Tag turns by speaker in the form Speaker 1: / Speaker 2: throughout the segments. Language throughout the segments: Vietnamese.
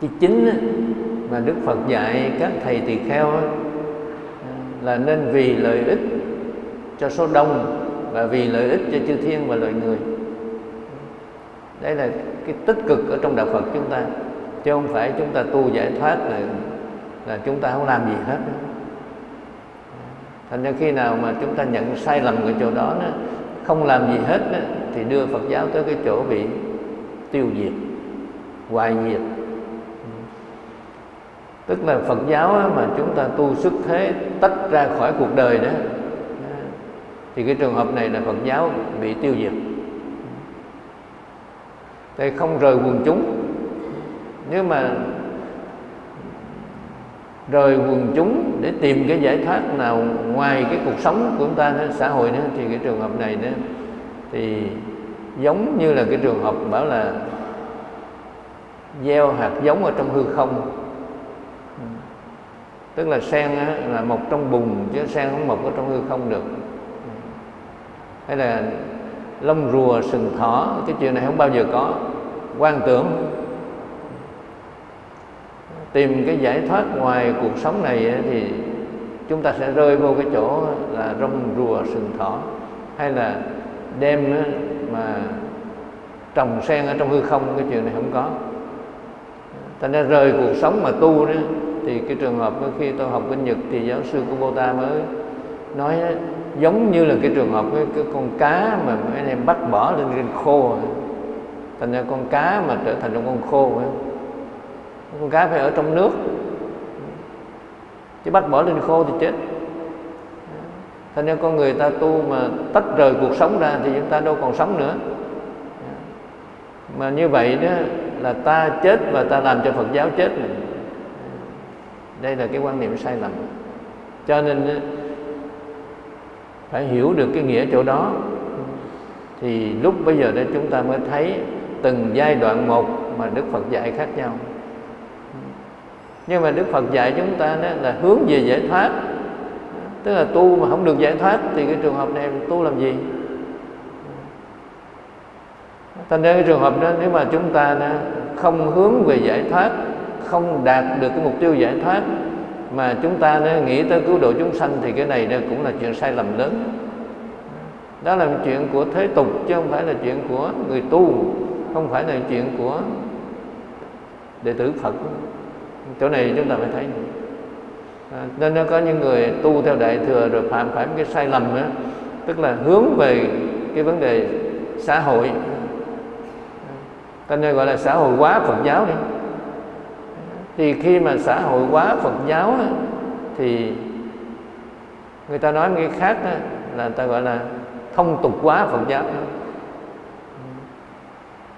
Speaker 1: cái chính mà đức phật dạy các thầy tỳ kheo là nên vì lợi ích cho số đông và vì lợi ích cho chư thiên và loài người. Đây là cái tích cực ở trong đạo phật chúng ta chứ không phải chúng ta tu giải thoát là là chúng ta không làm gì hết. Thành ra khi nào mà chúng ta nhận sai lầm ở chỗ đó, không làm gì hết thì đưa phật giáo tới cái chỗ bị tiêu diệt hoài diệt tức là phật giáo mà chúng ta tu xuất thế tách ra khỏi cuộc đời đó. Thì cái trường hợp này là phật giáo bị tiêu diệt. Đây không rời quần chúng. Nhưng mà rời quần chúng để tìm cái giải thoát nào ngoài cái cuộc sống của chúng ta nữa, xã hội nữa thì cái trường hợp này nữa thì giống như là cái trường hợp bảo là gieo hạt giống ở trong hư không tức là sen á, là mọc trong bùn chứ sen không mọc ở trong hư không được. Hay là lông rùa sừng thỏ cái chuyện này không bao giờ có. Quan tưởng tìm cái giải thoát ngoài cuộc sống này thì chúng ta sẽ rơi vô cái chỗ là rong rùa sừng thỏ. Hay là đem mà trồng sen ở trong hư không cái chuyện này không có. Ta nên rời cuộc sống mà tu đó thì cái trường hợp khi tôi học bên Nhật thì giáo sư Kubota mới nói đó, giống như là cái trường hợp cái, cái con cá mà anh em bắt bỏ lên trên khô thành ra con cá mà trở thành con khô con cá phải ở trong nước. Chứ bắt bỏ lên khô thì chết. Thành ra con người ta tu mà tách rời cuộc sống ra thì chúng ta đâu còn sống nữa. Mà như vậy đó là ta chết và ta làm cho Phật giáo chết đây là cái quan niệm sai lầm. Cho nên phải hiểu được cái nghĩa chỗ đó. Thì lúc bây giờ đây chúng ta mới thấy từng giai đoạn một mà Đức Phật dạy khác nhau. Nhưng mà Đức Phật dạy chúng ta đó là hướng về giải thoát. Tức là tu mà không được giải thoát thì cái trường hợp này tu làm gì? Thành ra cái trường hợp đó, nếu mà chúng ta đó không hướng về giải thoát không đạt được cái mục tiêu giải thoát mà chúng ta nghĩ tới cứu độ chúng sanh thì cái này cũng là chuyện sai lầm lớn. Đó là chuyện của thế tục chứ không phải là chuyện của người tu không phải là chuyện của đệ tử phật. Chỗ này chúng ta phải thấy. À, nên nó có những người tu theo đại thừa rồi phạm phải cái sai lầm đó tức là hướng về cái vấn đề xã hội. Cho nên gọi là xã hội hóa phật giáo đi thì khi mà xã hội hóa phật giáo á, thì người ta nói cái khác á, là người ta gọi là thông tục hóa phật giáo.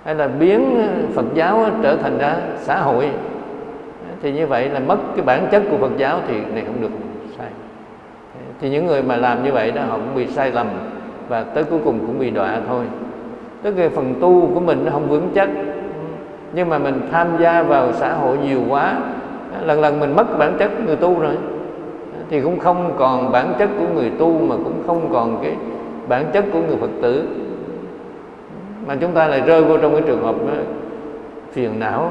Speaker 1: Hay là biến phật giáo trở thành ra xã hội. Thì như vậy là mất cái bản chất của phật giáo thì này không được sai. Thì những người mà làm như vậy đó họ cũng bị sai lầm và tới cuối cùng cũng bị đọa thôi. Tức là phần tu của mình nó không vững chắc nhưng mà mình tham gia vào xã hội nhiều quá lần lần mình mất bản chất người tu rồi. Thì cũng không còn bản chất của người tu mà cũng không còn cái bản chất của người phật tử. Mà chúng ta lại rơi vô trong cái trường hợp đó, phiền não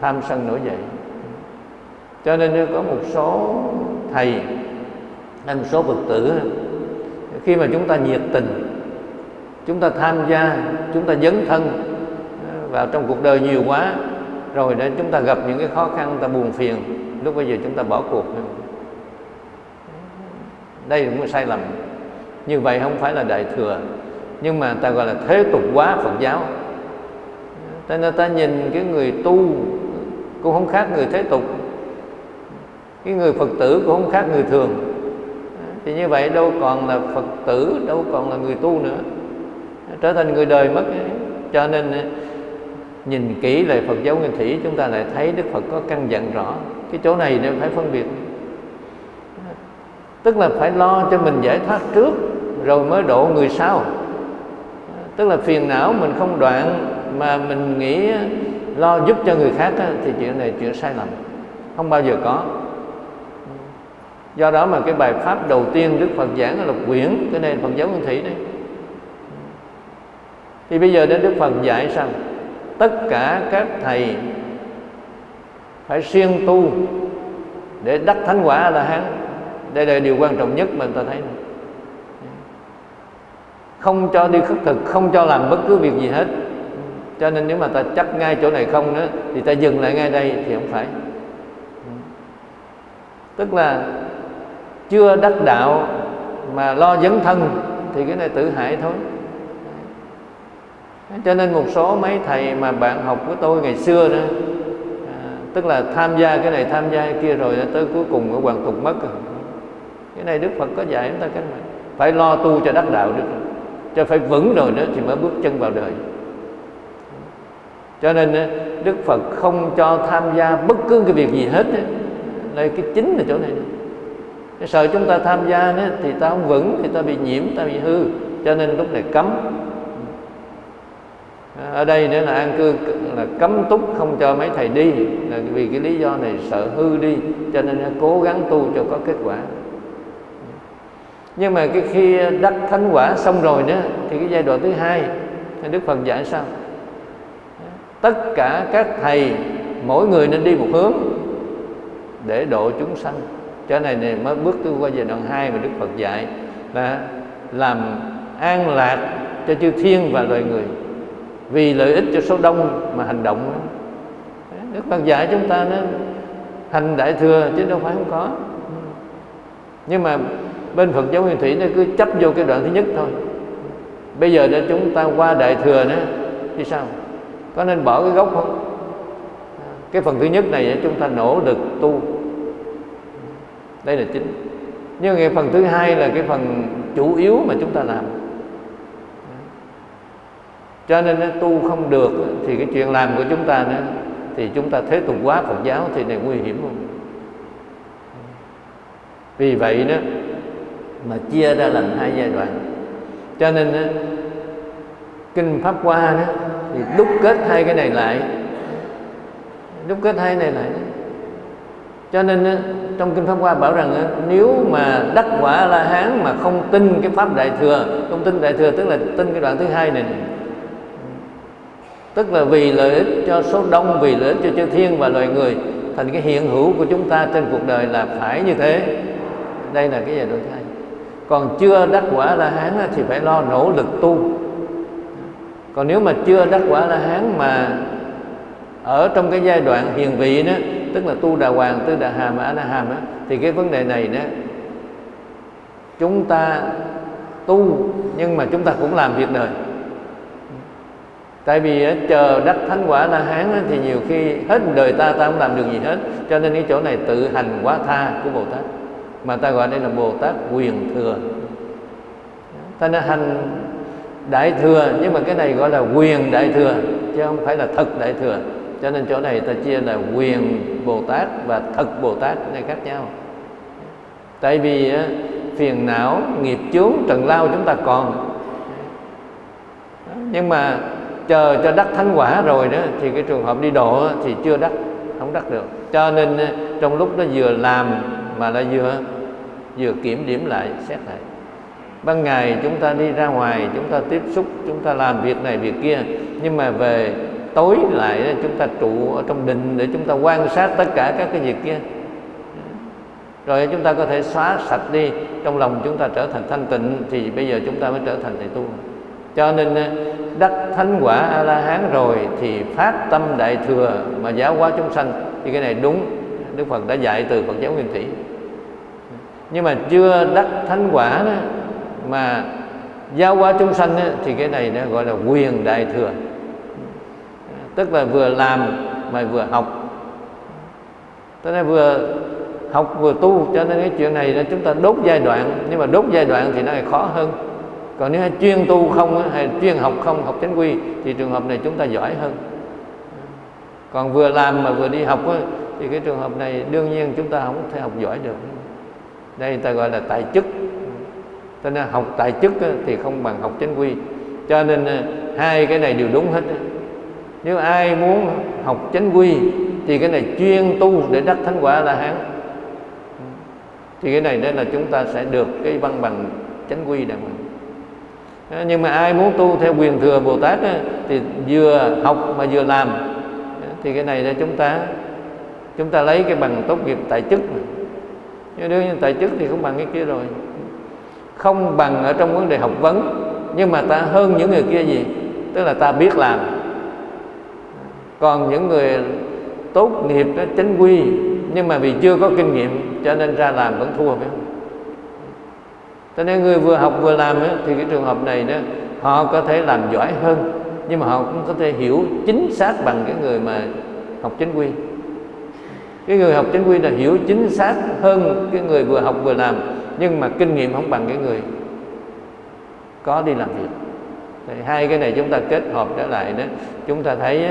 Speaker 1: tham sân nổi dậy. Cho nên có một số thầy hay một số phật tử khi mà chúng ta nhiệt tình chúng ta tham gia chúng ta dấn thân vào trong cuộc đời nhiều quá, rồi để chúng ta gặp những cái khó khăn ta buồn phiền, lúc bây giờ chúng ta bỏ cuộc. Đây cũng là sai lầm. Như vậy không phải là đại thừa, nhưng mà ta gọi là thế tục quá phật giáo. Cho nên ta nhìn cái người tu cũng không khác người thế tục, cái người phật tử cũng không khác người thường. Thì như vậy đâu còn là phật tử, đâu còn là người tu nữa. Trở thành người đời mất cho nên nhìn kỹ lời Phật giáo Nguyên Thủy, chúng ta lại thấy Đức Phật có căn dặn rõ, cái chỗ này nên phải phân biệt. Tức là phải lo cho mình giải thoát trước, rồi mới độ người sau. Tức là phiền não mình không đoạn mà mình nghĩ lo giúp cho người khác thì chuyện này chuyện sai lầm, không bao giờ có. Do đó mà cái bài pháp đầu tiên Đức Phật giảng là quyển, cái này Phật giáo Nguyên Thủy đấy. Thì bây giờ đến Đức Phật dạy sao? Tất cả các thầy phải siêng tu để đắc thánh quả là la hán đây là điều quan trọng nhất mà người ta thấy. Không cho đi khất thực, không cho làm bất cứ việc gì hết. Cho nên nếu mà ta chắc ngay chỗ này không nữa, thì ta dừng lại ngay đây thì không phải. Tức là chưa đắc đạo mà lo dấn thân, thì cái này tự hại thôi cho nên một số mấy thầy mà bạn học của tôi ngày xưa đó à, tức là tham gia cái này tham gia cái kia rồi tới cuối cùng ở hoàn tục mất rồi. cái này đức phật có dạy chúng ta cái này phải lo tu cho đắc đạo được cho phải vững rồi đó thì mới bước chân vào đời. Cho nên đức phật không cho tham gia bất cứ cái việc gì hết đây cái chính là chỗ này sợ chúng ta tham gia thì ta không vững thì ta bị nhiễm ta bị hư. Cho nên lúc này cấm ở đây nữa là an cư là cấm túc, không cho mấy thầy đi. Là vì cái lý do này sợ hư đi, cho nên cố gắng tu cho có kết quả. Nhưng mà cái khi đắc thánh quả xong rồi nữa, thì cái giai đoạn thứ hai, đức phật dạy sao? Tất cả các thầy, mỗi người nên đi một hướng để độ chúng sanh. Cho này này mới bước tu qua giai đoạn hai mà đức phật dạy là làm an lạc cho chư thiên và loài người vì lợi ích cho số đông mà hành động đức phật dạy chúng ta nó hành đại thừa chứ đâu phải không có. Nhưng mà bên phật giáo nguyên thủy nó cứ chấp vô cái đoạn thứ nhất thôi. Bây giờ để chúng ta qua đại thừa nữa, thì sao? Có nên bỏ cái gốc không? Cái phần thứ nhất này chúng ta nỗ lực tu. Đây là chính. Nhưng cái phần thứ hai là cái phần chủ yếu mà chúng ta làm cho nên nó tu không được thì cái chuyện làm của chúng ta nữa thì chúng ta thế tục quá Phật giáo thì này nguy hiểm không? Vì vậy đó mà chia ra làm hai giai đoạn. Cho nên đó, kinh pháp hoa đó thì đúc kết hai cái này lại. Đúc kết hai này lại. Cho nên trong kinh pháp hoa bảo rằng nếu mà đắc quả la hán mà không tin cái pháp đại thừa không tin đại thừa tức là tin cái đoạn thứ hai này, này tức là vì lợi ích cho số đông vì lợi ích cho chư thiên và loài người. Thành cái hiện hữu của chúng ta trên cuộc đời là phải như thế. Đây là cái giai đoạn hai. Còn chưa đắc quả la hán thì phải lo nỗ lực tu. Còn nếu mà chưa đắc quả la hán mà ở trong cái giai đoạn hiền vị đó tức là tu đà hoàng tư đà hàm a la hàm đó, thì cái vấn đề này đó chúng ta tu nhưng mà chúng ta cũng làm việc đời tại vì ờ, chờ đắc thánh quả la hán thì nhiều khi hết đời ta ta không làm được gì hết. Cho nên cái chỗ này tự hành quá tha của bồ tát mà ta gọi đây là bồ tát quyền thừa. Ta nên hành đại thừa, nhưng mà cái này gọi là quyền đại thừa, chứ không phải là thật đại thừa. Cho nên chỗ này ta chia là quyền bồ tát và thật bồ tát này khác nhau. Tại vì ờ, phiền não, nghiệp chướng, trần lao chúng ta còn. Nhưng mà chờ cho đắc thánh quả rồi đó, thì cái trường hợp đi độ thì chưa đắc, không đắc được. Cho nên ờ, trong lúc nó vừa làm mà lại vừa vừa kiểm điểm lại, xét lại. Ban ngày chúng ta đi ra ngoài, chúng ta tiếp xúc, chúng ta làm việc này việc kia, nhưng mà về tối lại ờ, chúng ta trụ ở trong đình để chúng ta quan sát tất cả các cái việc kia. Rồi chúng ta có thể xóa sạch đi, trong lòng chúng ta trở thành thanh tịnh, thì bây giờ chúng ta mới trở thành thầy tu cho nên ờ, đắc thánh quả a la hán rồi thì phát tâm đại thừa mà giáo hóa chúng sanh thì cái này đúng. Đức phật đã dạy từ phật giáo nguyên thủy. Nhưng mà chưa đắc thánh quả đó, mà giáo hóa chúng sanh đó, thì cái này nó gọi là quyền đại thừa. Tức là vừa làm mà vừa học. Tức là vừa học vừa tu cho nên cái chuyện này là chúng ta đốt giai đoạn. Nhưng mà đốt giai đoạn thì nó lại khó hơn còn nếu chuyên tu không hay chuyên học không, học chánh quy, thì trường hợp này chúng ta giỏi hơn. Còn vừa làm mà vừa đi học thì cái trường hợp này đương nhiên chúng ta không thể học giỏi được. Đây ta gọi là tài chức. Cho nên học tài chức thì không bằng học chánh quy. Cho nên à, hai cái này đều đúng hết nếu ai muốn học chánh quy, thì cái này chuyên tu để đắc thánh quả là hán. Thì cái này đây là chúng ta sẽ được cái văn bằng chánh quy đàng hoàng nhưng mà ai muốn tu theo quyền thừa bồ tát á, thì vừa học mà vừa làm. Thì cái này là chúng ta chúng ta lấy cái bằng tốt nghiệp tại chức nhưng đương nhiên tại chức thì không bằng cái kia rồi. Không bằng ở trong vấn đề học vấn nhưng mà ta hơn những người kia gì? Tức là ta biết làm. Còn những người tốt nghiệp đó, chính quy nhưng mà vì chưa có kinh nghiệm cho nên ra làm vẫn thua phải không? Cho nên người vừa học vừa làm ấy, thì cái trường hợp này đó họ có thể làm giỏi hơn nhưng mà họ cũng có thể hiểu chính xác bằng cái người mà học chính quy. Cái người học chính quy là hiểu chính xác hơn cái người vừa học vừa làm nhưng mà kinh nghiệm không bằng cái người có đi làm việc. Thì hai cái này chúng ta kết hợp trở lại đó chúng ta thấy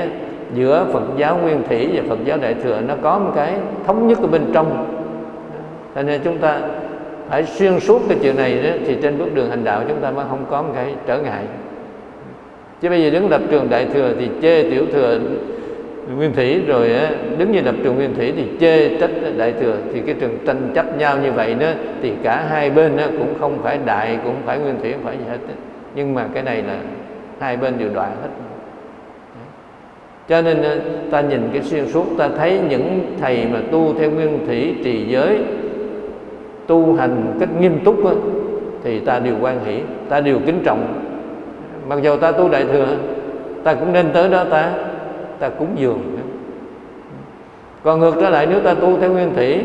Speaker 1: giữa Phật giáo Nguyên Thủy và Phật giáo Đại thừa nó có một cái thống nhất ở bên trong. Cho nên chúng ta phải xuyên suốt cái chuyện này đó, thì trên bước đường hành đạo chúng ta mới không có một cái trở ngại. Chứ bây giờ đứng lập trường đại thừa thì chê tiểu thừa nguyên thủy rồi đứng như lập trường nguyên thủy thì chê trách đại thừa. Thì cái trường tranh chấp nhau như vậy đó thì cả hai bên đó cũng không phải đại cũng phải nguyên thủy không phải gì hết nhưng mà cái này là hai bên đều đoạn hết. Cho nên ta nhìn cái xuyên suốt ta thấy những thầy mà tu theo nguyên thủy trì giới tu hành cách nghiêm túc đó, thì ta đều quan hỷ ta đều kính trọng. Mặc dù ta tu đại thừa ta cũng nên tới đó ta ta cúng dường. Còn ngược trở lại nếu ta tu theo nguyên thủy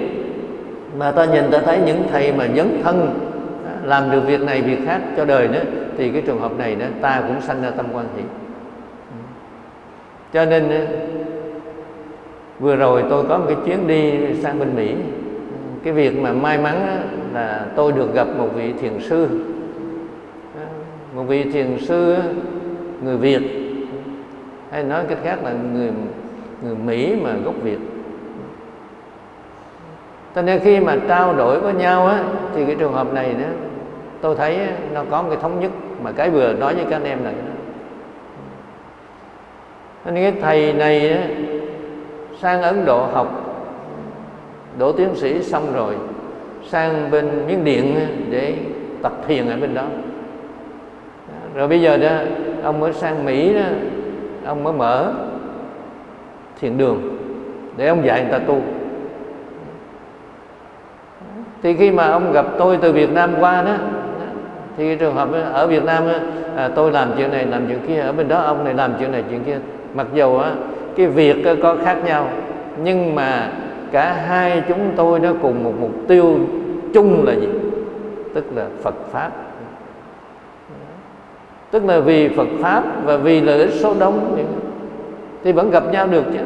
Speaker 1: mà ta nhìn ta thấy những thầy mà dấn thân à, làm được việc này việc khác cho đời nữa thì cái trường hợp này đó ta cũng sanh ra tâm quan hỷ. Cho nên à, vừa rồi tôi có một cái chuyến đi sang bên mỹ cái việc mà may mắn là tôi được gặp một vị thiền sư. Một vị thiền sư người việt. Hay nói cách khác là người người mỹ mà gốc việt. Cho nên khi mà trao đổi với nhau á thì cái trường hợp này đó tôi thấy nó có một cái thống nhất. Mà cái vừa nói với các anh em là nên cái thầy này á, sang Ấn Độ học đỗ tiến sĩ xong rồi sang bên Miến Điện để tập thiền ở bên đó. À, rồi bây giờ đó ông mới sang Mỹ đó ông mới mở thiền đường để ông dạy người ta tu. Thì khi mà ông gặp tôi từ Việt Nam qua đó thì trường hợp ở Việt Nam à, tôi làm chuyện này làm chuyện kia ở bên đó ông này làm chuyện này chuyện kia. Mặc dù á, cái việc có khác nhau nhưng mà cả hai chúng tôi nó cùng một mục tiêu chung là gì? Tức là Phật pháp. Tức là vì Phật pháp và vì lợi ích số đông thì vẫn gặp nhau được chứ.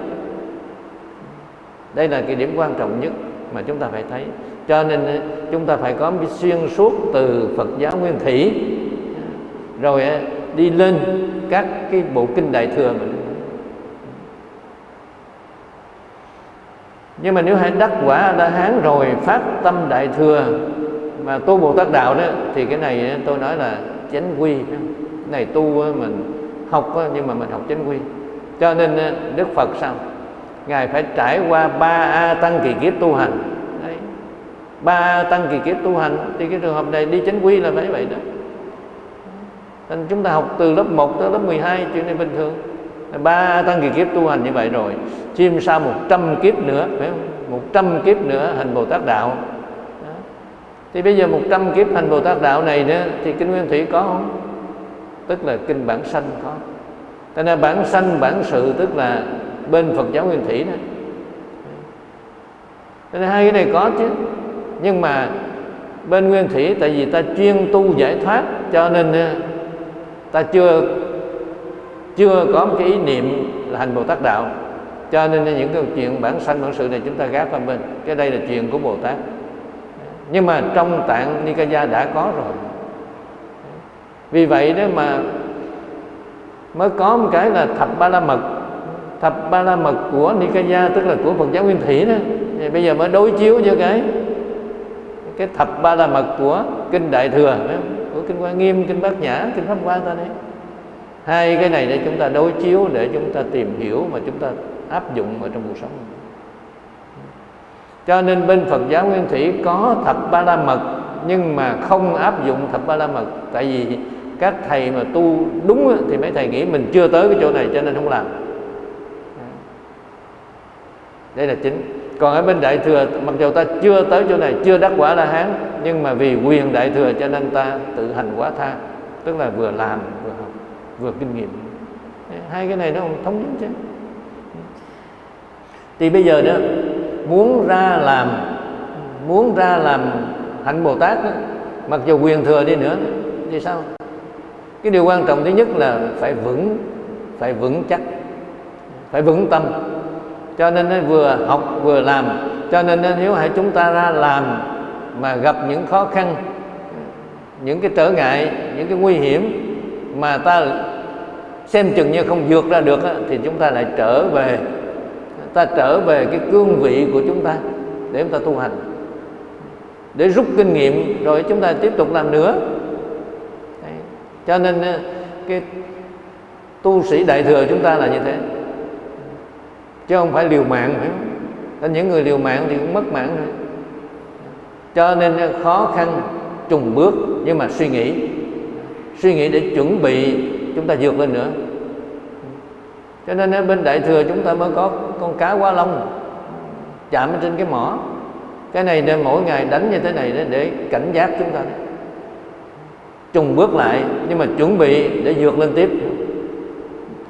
Speaker 1: Đây là cái điểm quan trọng nhất mà chúng ta phải thấy. Cho nên ờ, chúng ta phải có một xuyên suốt từ Phật giáo Nguyên Thủy. Rồi ờ, đi lên các cái bộ kinh đại thừa mình nhưng mà nếu hãy đắc quả la hán rồi phát tâm đại thừa mà tu bồ tát đạo đó, thì cái này tôi nói là chánh quy cái này tu mình học nhưng mà mình học chánh quy. Cho nên đức phật sao? Ngài phải trải qua ba a tăng kỳ kiếp tu hành. Đấy. ba a tăng kỳ kiếp tu hành, thì cái trường hợp này đi chánh quy là phải vậy đó. Nên chúng ta học từ lớp 1 tới lớp 12 chuyện này bình thường ba tăng kỳ kiếp tu hành như vậy rồi, chim sau một trăm kiếp nữa, phải không? Một trăm kiếp nữa hành bồ tát đạo. Đó. thì bây giờ một trăm kiếp hành bồ tát đạo này nữa thì kinh nguyên thủy có không? Tức là kinh bản sanh có. Cho nên bản sanh, bản sự, tức là bên phật giáo nguyên thủy đó. Cho nên hai cái này có chứ. Nhưng mà bên nguyên thủy, tại vì ta chuyên tu giải thoát, cho nên ờ, ta chưa chưa có một cái ý niệm là hành Bồ Tát đạo. Cho nên những cái chuyện bản sanh, bản sự này chúng ta gác qua bên. Cái đây là chuyện của Bồ Tát. Nhưng mà trong tạng Nikaya đã có rồi. Vì vậy đó mà mới có một cái là thập ba la mật. Thập ba la mật của Nikaya, tức là của Phật giáo Nguyên Thủy đó. Thì bây giờ mới đối chiếu với cái cái thập ba la mật của kinh Đại thừa của kinh Hoa Nghiêm, kinh Bát Nhã, kinh Pháp Hoa ta đấy hai cái này để chúng ta đối chiếu, để chúng ta tìm hiểu và chúng ta áp dụng ở trong cuộc sống. Cho nên bên Phật giáo Nguyên Thủy có thập ba la mật, nhưng mà không áp dụng thập ba la mật. Tại vì các thầy mà tu đúng thì mấy thầy nghĩ mình chưa tới cái chỗ này cho nên không làm. Đây là chính. Còn ở bên đại thừa, mặc dù ta chưa tới chỗ này, chưa đắc quả la hán, nhưng mà vì quyền đại thừa cho nên ta tự hành quá tha, tức là vừa làm vừa kinh nghiệm. Hai cái này nó không thống nhất chứ. Thì bây giờ đó muốn ra làm muốn ra làm hạnh bồ tát đó, mặc dù quyền thừa đi nữa thì sao? Cái điều quan trọng thứ nhất là phải vững phải vững chắc phải vững tâm. Cho nên nó vừa học vừa làm. Cho nên nếu hãy chúng ta ra làm mà gặp những khó khăn những cái trở ngại những cái nguy hiểm mà ta xem chừng như không vượt ra được thì chúng ta lại trở về. Ta trở về cái cương vị của chúng ta để chúng ta tu hành. Để rút kinh nghiệm, rồi chúng ta tiếp tục làm nữa. Đấy. cho nên cái tu sĩ đại thừa chúng ta là như thế. Chứ không phải liều mạng, phải không? những người liều mạng thì cũng mất mạng thôi cho nên khó khăn trùng bước nhưng mà suy nghĩ suy nghĩ để chuẩn bị chúng ta vượt lên nữa. Cho nên ở bên đại thừa chúng ta mới có con cá quá long chạm trên cái mỏ. Cái này nên mỗi ngày đánh như thế này để cảnh giác chúng ta. Trùng bước lại nhưng mà chuẩn bị để vượt lên tiếp.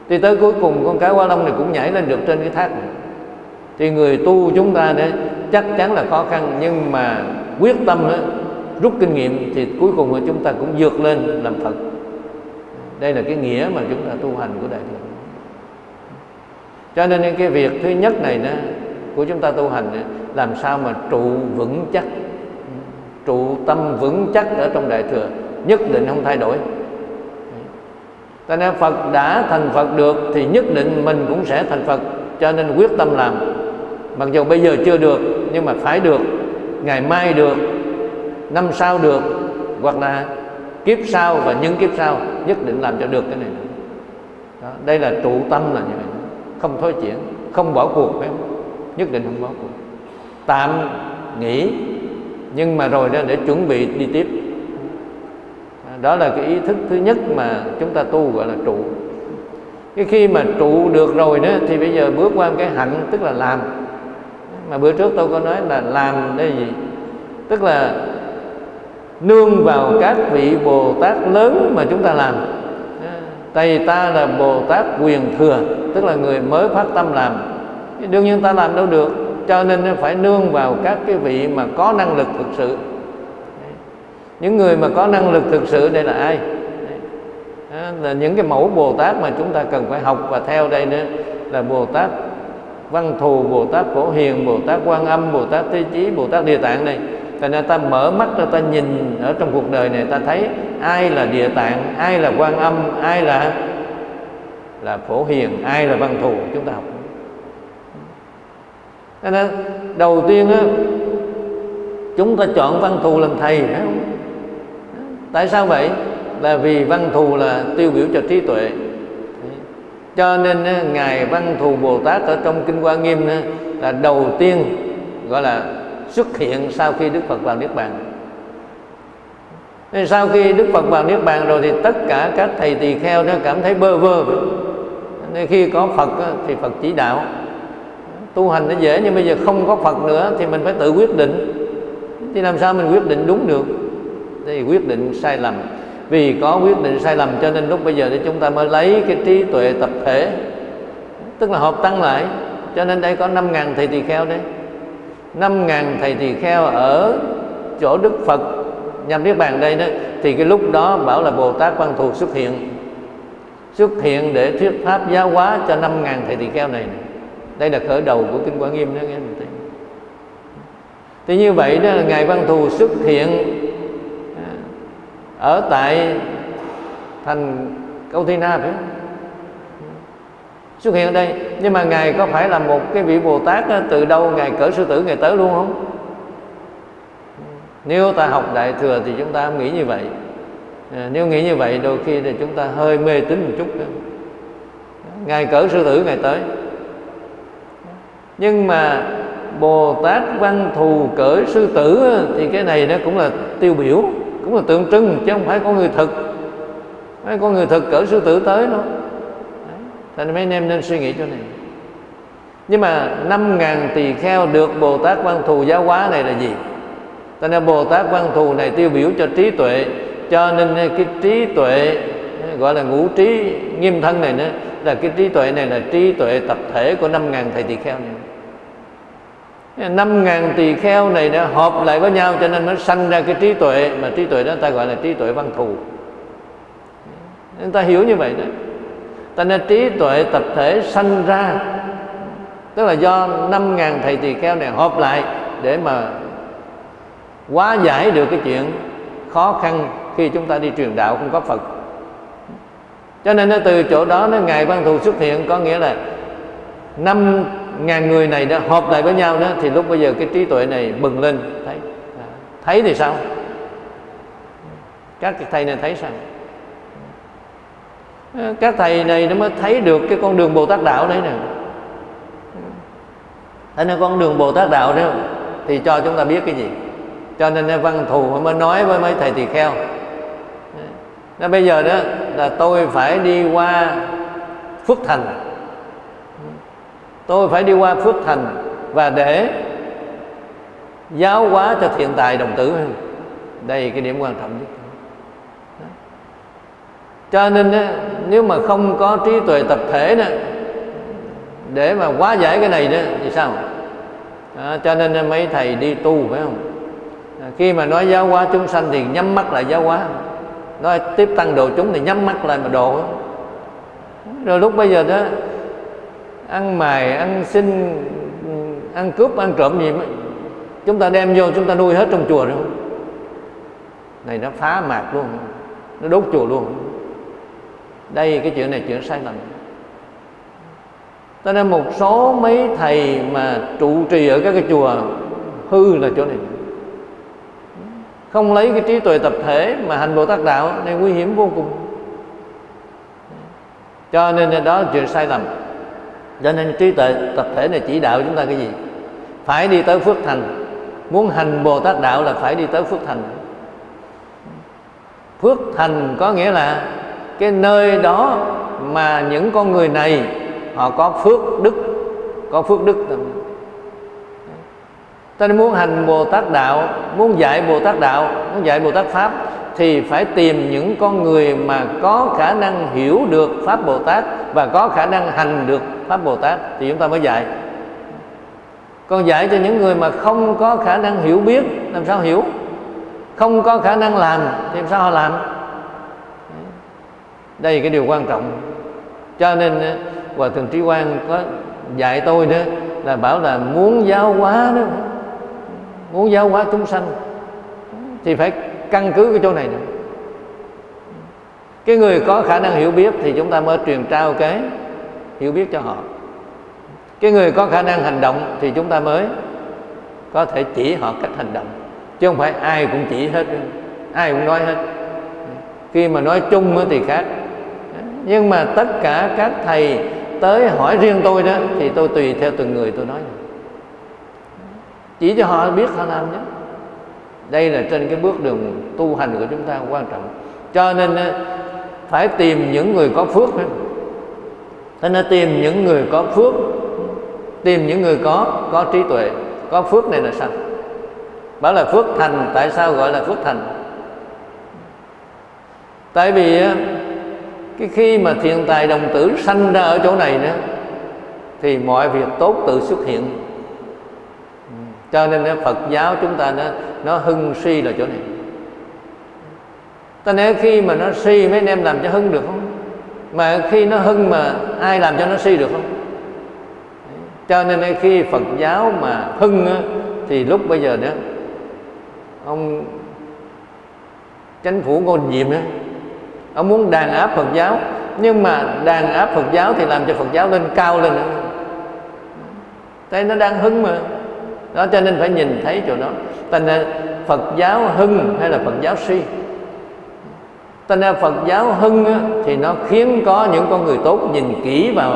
Speaker 1: Thì tới cuối cùng con cá quá long này cũng nhảy lên được trên cái thác. Này thì người tu chúng ta đấy chắc chắn là khó khăn nhưng mà quyết tâm đó, rút kinh nghiệm thì cuối cùng chúng ta cũng vượt lên làm Phật. Đây là cái nghĩa mà chúng ta tu hành của đại thừa. Cho nên cái việc thứ nhất này đó của chúng ta tu hành đó, làm sao mà trụ vững chắc? Trụ tâm vững chắc ở trong đại thừa nhất định không thay đổi. Cho nên Phật đã thành Phật được thì nhất định mình cũng sẽ thành Phật cho nên quyết tâm làm. Mặc dù bây giờ chưa được nhưng mà phải được ngày mai được năm sau được hoặc là kiếp sau và những kiếp sau nhất định làm cho được cái này. Đó, đây là trụ tâm là như vậy. Không thối chuyển không bỏ cuộc phải không? nhất định không bỏ cuộc. Tạm nghỉ nhưng mà rồi đó để chuẩn bị đi tiếp. Đó là cái ý thức thứ nhất mà chúng ta tu gọi là trụ. Cái khi mà trụ được rồi đó thì bây giờ bước qua cái hạnh tức là làm. Mà bữa trước tôi có nói là làm đây gì? Tức là nương vào các vị bồ tát lớn mà chúng ta làm. Thầy ta là Bồ Tát quyền thừa Tức là người mới phát tâm làm. Đương nhiên ta làm đâu được Cho nên phải nương vào các cái vị mà có năng lực thực sự. Những người mà có năng lực thực sự đây là ai? Đó là những cái mẫu Bồ Tát mà chúng ta cần phải học. Và theo đây nữa Là Bồ Tát Văn Thù, Bồ Tát Phổ Hiền, Bồ Tát Quan Âm, Bồ Tát Thế Chí, Bồ Tát Địa Tạng này cho nên ta mở mắt ra ta nhìn ở trong cuộc đời này ta thấy ai là địa tạng, ai là quan âm, ai là là phổ hiền, ai là văn thù chúng ta học. Cho nên đầu tiên á, chúng ta chọn văn thù làm thầy phải không? Tại sao vậy? Là vì văn thù là tiêu biểu cho trí tuệ. Cho nên ngài văn thù Bồ Tát ở trong kinh Hoa Nghiêm là đầu tiên gọi là xuất hiện sau khi Đức Phật vào Niết Bàn. Nên sau khi Đức Phật vào Niết Bàn rồi thì tất cả các thầy tỳ kheo nó cảm thấy bơ vơ. Nên khi có Phật thì Phật chỉ đạo. Tu hành nó dễ nhưng bây giờ không có Phật nữa thì mình phải tự quyết định. Thì làm sao mình quyết định đúng được? Thì quyết định sai lầm. Vì có quyết định sai lầm cho nên lúc bây giờ thì chúng ta mới lấy cái trí tuệ tập thể, tức là hợp tăng lại. Cho nên đây có 5.000 thầy tỳ kheo đấy năm ngàn thầy tỳ kheo ở chỗ Đức Phật. Nhằm Niết Bàn đây đó, thì cái lúc đó bảo là Bồ Tát Quan Thù xuất hiện. Xuất hiện để thuyết pháp giáo hóa cho năm ngàn thầy tỳ kheo này đây là khởi đầu của kinh Quán Nghiêm đó, nghe mình thấy. Thì như vậy đó là ngài Quan Thù xuất hiện à, ở tại thành Câu Thi Na phải không? Xuất hiện ở đây. Nhưng mà ngài có phải là một cái vị bồ tát từ đâu ngài cỡ sư tử ngài tới luôn không? Nếu ta học đại thừa thì chúng ta không nghĩ như vậy. À, nếu nghĩ như vậy đôi khi thì chúng ta hơi mê tín một chút nữa. ngài cỡ sư tử ngài tới. Nhưng mà bồ tát văn thù cỡ sư tử thì cái này nó cũng là tiêu biểu cũng là tượng trưng chứ không phải có người thực. Phải có người thực cỡ sư tử tới đâu nên mấy anh em nên suy nghĩ chỗ này. Nhưng mà năm ngàn tỳ kheo được bồ tát văn thù giáo hóa này là gì? Cho nên bồ tát văn thù này tiêu biểu cho trí tuệ, cho nên cái trí tuệ, gọi là ngũ trí nghiêm thân này nữa, là cái trí tuệ này là trí tuệ tập thể của năm ngàn thầy tỳ kheo này. Năm ngàn tỳ kheo này đã hợp lại với nhau cho nên nó sanh ra cái trí tuệ, mà trí tuệ đó ta gọi là trí tuệ văn thù. Chúng ta hiểu như vậy đó ta nên trí tuệ tập thể sanh ra. Tức là do năm ngàn thầy tỳ kheo này họp lại để mà hóa giải được cái chuyện khó khăn khi chúng ta đi truyền đạo không có Phật. Cho nên nó từ chỗ đó nó ngài văn thù xuất hiện, có nghĩa là năm ngàn người này đã họp lại với nhau đó, thì lúc bây giờ cái trí tuệ này bừng lên. Thấy à, thấy thì sao? Các thầy này thấy sao? Các thầy này nó mới thấy được cái con đường bồ tát đạo đấy nè. Thế nên con đường bồ tát đạo đó thì cho chúng ta biết cái gì? Cho nên văn thù mới nói với mấy thầy tỳ kheo. Nó bây giờ đó là tôi phải đi qua phước thành. Tôi phải đi qua phước thành và để giáo hóa cho thiện tài đồng tử. Đây cái điểm quan trọng nhất cho nên nếu mà không có trí tuệ tập thể đó để mà hóa giải cái này đó thì sao? À, cho nên mấy thầy đi tu phải không? À, khi mà nói giáo hóa chúng sanh thì nhắm mắt lại giáo hóa. Nói tiếp tăng độ chúng thì nhắm mắt lại mà độ. Rồi lúc bây giờ đó ăn mài ăn xin ăn cướp ăn trộm gì mà chúng ta đem vô chúng ta nuôi hết trong chùa rồi. Này nó phá mạc luôn nó đốt chùa luôn đây, cái chuyện này chuyện sai lầm. Cho nên một số mấy thầy mà trụ trì ở các cái chùa, hư là chỗ này. Không lấy cái trí tuệ tập thể mà hành bồ tát đạo này nguy hiểm vô cùng. Cho nên đó là chuyện sai lầm. Cho nên trí tuệ tập thể này chỉ đạo chúng ta cái gì? Phải đi tới phước thành. Muốn hành bồ tát đạo là phải đi tới phước thành. Phước thành có nghĩa là cái nơi đó mà những con người này họ có phước đức, có phước đức. Ta muốn hành bồ tát đạo, muốn dạy bồ tát đạo, muốn dạy bồ tát pháp thì phải tìm những con người mà có khả năng hiểu được pháp bồ tát và có khả năng hành được pháp bồ tát thì chúng ta mới dạy. Còn dạy cho những người mà không có khả năng hiểu biết, làm sao hiểu? Không có khả năng làm thì làm sao họ làm? Đây là cái điều quan trọng. Cho nên hòa thượng trí quang có dạy tôi đó là bảo là muốn giáo hóa đó, muốn giáo hóa chúng sanh thì phải căn cứ cái chỗ này nữa cái người có khả năng hiểu biết thì chúng ta mới truyền trao cái hiểu biết cho họ. Cái người có khả năng hành động thì chúng ta mới có thể chỉ họ cách hành động, chứ không phải ai cũng chỉ hết, ai cũng nói hết. Khi mà nói chung thì khác nhưng mà tất cả các thầy tới hỏi riêng tôi đó, thì tôi tùy theo từng người tôi nói. Chỉ cho họ biết họ làm nhé. Đây là trên cái bước đường tu hành của chúng ta quan trọng. Cho nên ờ, phải tìm những người có phước thế nên tìm những người có phước, tìm những người có có trí tuệ. Có phước này là sao? Bảo là phước thành, tại sao gọi là phước thành? Tại vì ờ, cái khi mà thiện tài đồng tử sanh ra ở chỗ này nữa thì mọi việc tốt tự xuất hiện. Ừ, cho nên Phật giáo chúng ta nó nó hưng suy là chỗ này. Ta nếu khi mà nó suy mấy anh em làm cho hưng được không? Mà khi nó hưng mà ai làm cho nó suy được không? Cho nên khi Phật giáo mà hưng thì lúc bây giờ đó, ông chánh phủ ngôn nhiệm đó ông muốn đàn áp Phật giáo. Nhưng mà đàn áp Phật giáo thì làm cho Phật giáo lên cao lên. Nữa nó đang hưng mà. Đó, cho nên phải nhìn thấy chỗ đó. Thành ra Phật giáo hưng hay là Phật giáo suy thành ra Phật giáo hưng thì nó khiến có những con người tốt nhìn kỹ vào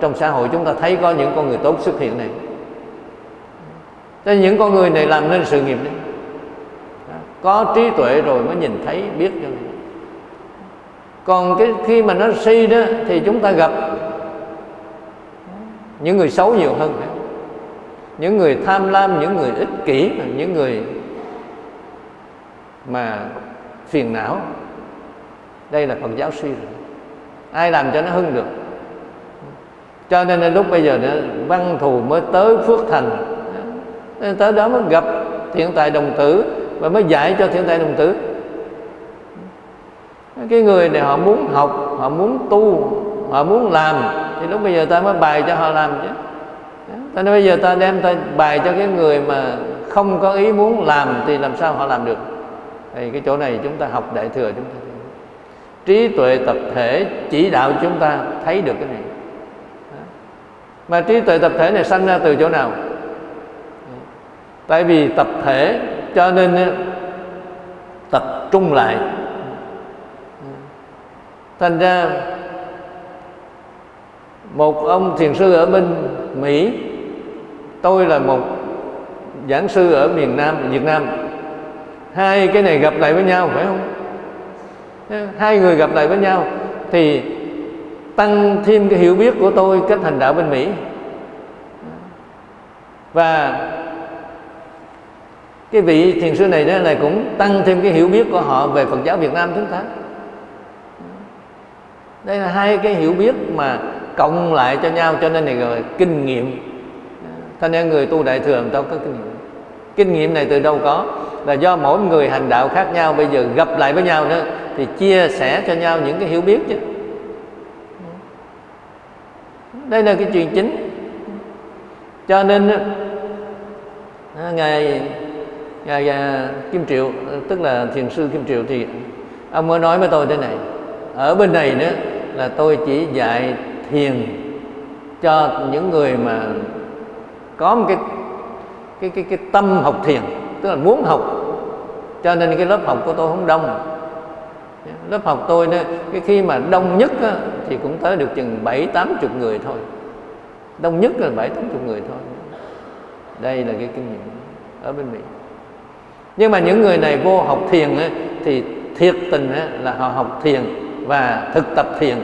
Speaker 1: trong xã hội chúng ta thấy có những con người tốt xuất hiện này. Cho những con người này làm nên sự nghiệp đấy có trí tuệ rồi mới nhìn thấy, biết cho này còn cái khi mà nó si đó, thì chúng ta gặp những người xấu nhiều hơn những người tham lam, những người ích kỷ, những người mà phiền não. Đây là phật giáo suy rồi ai làm cho nó hưng được? Cho nên lúc bây giờ nữa văn thù mới tới phước thành. Tới đó mới gặp thiện tài đồng tử và mới dạy cho thiện tài đồng tử cái người này họ muốn học, họ muốn tu, họ muốn làm. Thì lúc bây giờ ta mới bài cho họ làm chứ. Ta nói bây giờ ta đem ta bài cho cái người mà không có ý muốn làm thì làm sao họ làm được? Thì cái chỗ này chúng ta học đại thừa chúng ta trí tuệ tập thể chỉ đạo chúng ta thấy được cái này. Mà trí tuệ tập thể này sanh ra từ chỗ nào? Tại vì tập thể cho nên tập trung lại thành ra, một ông thiền sư ở bên mỹ, tôi là một giảng sư ở miền nam, việt nam. Hai cái này gặp lại với nhau, phải không? Hai người gặp lại với nhau thì tăng thêm cái hiểu biết của tôi cách hành đạo bên mỹ. Và cái vị thiền sư này đó là cũng tăng thêm cái hiểu biết của họ về Phật giáo Việt Nam chúng ta đây là hai cái hiểu biết mà cộng lại cho nhau cho nên này gọi kinh nghiệm. Cho nên người tu đại thừa đâu có kinh nghiệm? Kinh nghiệm này từ đâu có? Là do mỗi người hành đạo khác nhau bây giờ gặp lại với nhau nữa thì chia sẻ cho nhau những cái hiểu biết chứ. Đây là cái chuyện chính. Cho nên ngài ngài, ngài kim triệu tức là thiền sư kim triệu thì ông mới nói với tôi thế này ở bên này nữa là tôi chỉ dạy thiền cho những người mà có một cái cái cái cái tâm học thiền tức là muốn học. Cho nên cái lớp học của tôi không đông. Lớp học tôi đó, cái khi mà đông nhất đó, thì cũng tới được chừng bảy tám chục người thôi. Đông nhất là bảy tám chục người thôi. Đây là cái kinh nghiệm ở bên mỹ. Nhưng mà những người này vô học thiền á, thì thiệt tình á, là họ học thiền và thực tập thiền.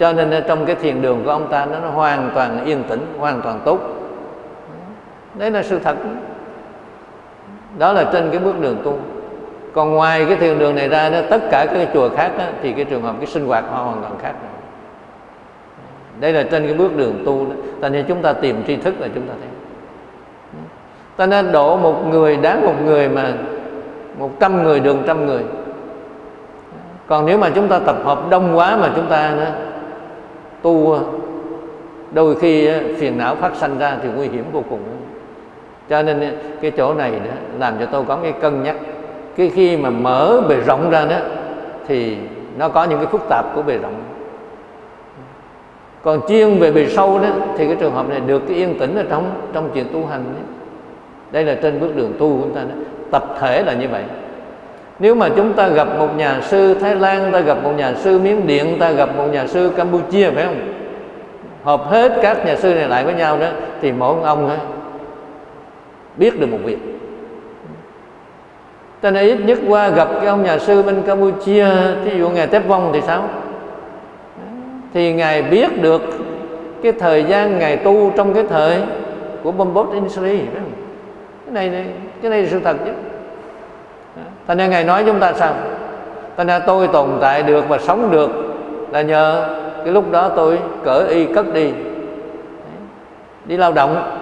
Speaker 1: Cho nên trong cái thiền đường của ông ta nó, nó hoàn toàn yên tĩnh hoàn toàn tốt. Đấy là sự thật. Đó là trên cái bước đường tu. Còn ngoài cái thiền đường này ra đó tất cả các cái chùa khác đó, thì cái trường hợp cái sinh hoạt họ hoàn toàn khác đây là trên cái bước đường tu đó. Cho nên chúng ta tìm tri thức là chúng ta thấy. Ta nên độ một người đáng một người mà một trăm người đường trăm người còn nếu mà chúng ta tập hợp đông quá mà chúng ta nữa, tu ờ, đôi khi ờ, phiền não phát sanh ra thì nguy hiểm vô cùng cho nên cái chỗ này đó làm cho tôi có cái cân nhắc cái khi mà mở bề rộng ra đó thì nó có những cái phức tạp của bề rộng còn chuyên về bề sâu đó thì cái trường hợp này được cái yên tĩnh ở trong trong chuyện tu hành đó. đây là trên bước đường tu của chúng ta đó. tập thể là như vậy nếu mà chúng ta gặp một nhà sư Thái Lan ta gặp một nhà sư Miến Điện ta gặp một nhà sư Campuchia phải không? Hợp hết các nhà sư này lại với nhau đó thì mỗi ông đó, biết được một việc. Cho nên ít nhất qua gặp cái ông nhà sư bên Campuchia thí dụ ngài Tép Vong thì sao? Thì ngài biết được cái thời gian ngài tu trong cái thời của Bombot Insri cái này cái này là sự thật chứ thành ra ngài nói chúng ta sao? Thành ra tôi tồn tại được và sống được là nhờ cái lúc đó tôi cỡ y cất đi. Đi lao động.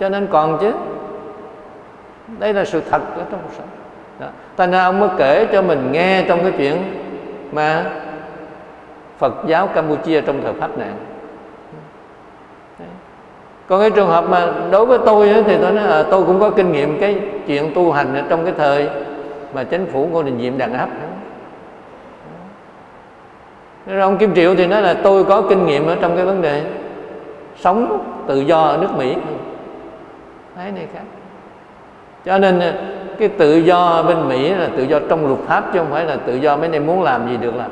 Speaker 1: Cho nên còn chứ. Đây là sự thật ở trong cuộc sống. Đó. thành ra ông mới kể cho mình nghe trong cái chuyện mà Phật giáo Campuchia trong thời Pháp nạn còn cái trường hợp mà đối với tôi thì tôi nói à, tôi cũng có kinh nghiệm cái chuyện tu hành ở trong cái thời mà chính phủ Ngô Đình Diệm đàn áp. Rồi ông Kim Triệu thì nói là tôi có kinh nghiệm ở trong cái vấn đề sống tự do ở nước Mỹ. Thấy này khác. Cho nên à, cái tự do bên Mỹ là tự do trong luật pháp chứ không phải là tự do mấy em muốn làm gì được làm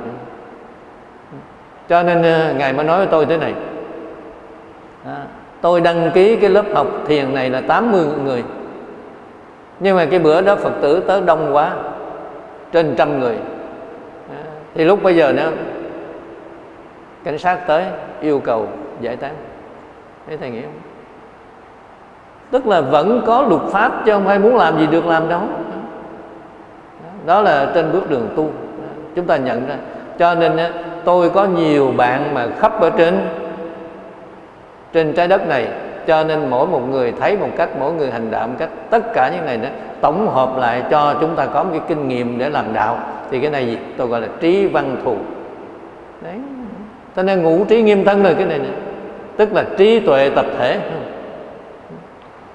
Speaker 1: cho nên à, ngài mới nói với tôi thế này. À, tôi đăng ký cái lớp học thiền này là 80 người nhưng mà cái bữa đó phật tử tới đông quá, trên trăm người. À, thì lúc bây giờ nữa, cảnh sát tới yêu cầu giải tán. Thế thầy nghĩ không? Tức là vẫn có luật pháp chứ không phải muốn làm gì được làm đâu. Đó là trên bước đường tu. À, chúng ta nhận ra. Cho nên tôi có nhiều bạn mà khắp ở trên trên trái đất này cho nên mỗi một người thấy một cách mỗi người hành đạo một cách tất cả những này đó tổng hợp lại cho chúng ta có một cái kinh nghiệm để làm đạo. Thì cái này gì? Tôi gọi là trí văn thù. Đấy. Cho nên ngũ trí nghiêm thân rồi cái này nữa tức là trí tuệ tập thể.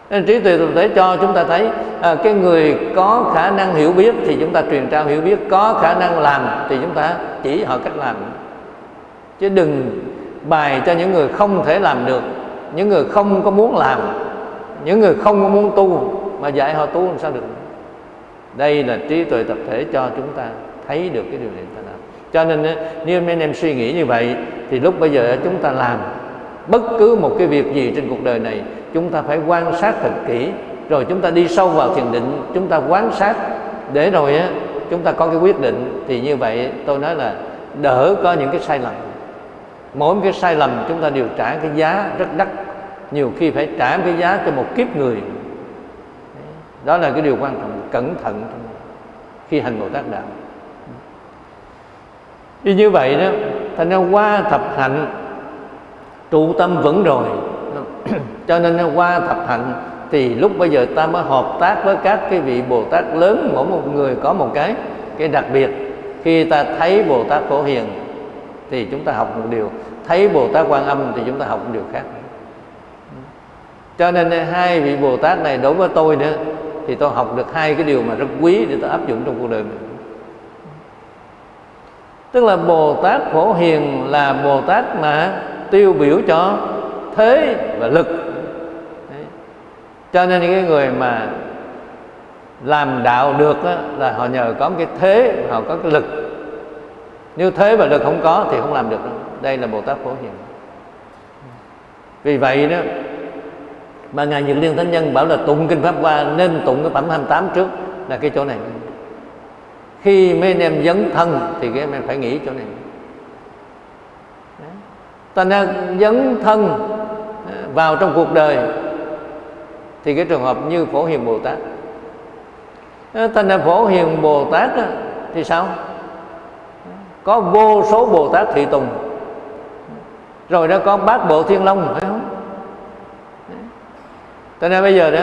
Speaker 1: Nên trí tuệ tập thể cho chúng ta thấy à, cái người có khả năng hiểu biết thì chúng ta truyền trao hiểu biết có khả năng làm thì chúng ta chỉ họ cách làm. Chứ đừng bài cho những người không thể làm được những người không có muốn làm, những người không có muốn tu, mà dạy họ tu làm sao được? Đây là trí tuệ tập thể cho chúng ta thấy được cái điều này ta làm. Cho nên nếu mấy anh em suy nghĩ như vậy, thì lúc bây giờ chúng ta làm bất cứ một cái việc gì trên cuộc đời này, chúng ta phải quan sát thật kỹ, rồi chúng ta đi sâu vào thiền định, chúng ta quan sát để rồi, á, chúng ta có cái quyết định. Thì như vậy, tôi nói là đỡ có những cái sai lầm mỗi một cái sai lầm chúng ta đều trả cái giá rất đắt. Nhiều khi phải trả cái giá cho một kiếp người. Đó là cái điều quan trọng, cẩn thận khi hành bồ tát đạo. Y như vậy đó, thành ra qua thập hạnh, trụ tâm vững rồi. Cho nên qua thập hạnh thì lúc bây giờ ta mới hợp tác với các cái vị bồ tát lớn, mỗi một người có một cái cái đặc biệt. Khi ta thấy bồ tát phổ hiền thì chúng ta học một điều. Thấy bồ tát quan âm thì chúng ta học một điều khác. Cho nên eh, hai vị bồ tát này đối với tôi nữa thì tôi học được hai cái điều mà rất quý để tôi áp dụng trong cuộc đời mình. Tức là bồ tát phổ hiền là bồ tát mà tiêu biểu cho thế và lực. Đấy. cho nên những cái người mà làm đạo được đó, là họ nhờ có một cái thế họ có cái lực nếu thế và lực không có thì không làm được đâu. Đây là bồ tát phổ hiền. Vì vậy đó, mà ngài nhật liên thánh nhân bảo là tụng kinh pháp hoa nên tụng cái phẩm 28 trước là cái chỗ này. Khi mấy anh em dấn thân thì cái em phải nghĩ chỗ này. Ta nên dấn thân à, vào trong cuộc đời thì cái trường hợp như phổ hiền bồ tát. À, ta nên phổ hiền bồ tát thì sao? Có vô số bồ tát thị tùng. Rồi đó có bát bộ thiên long, phải không? Cho nên bây giờ đó,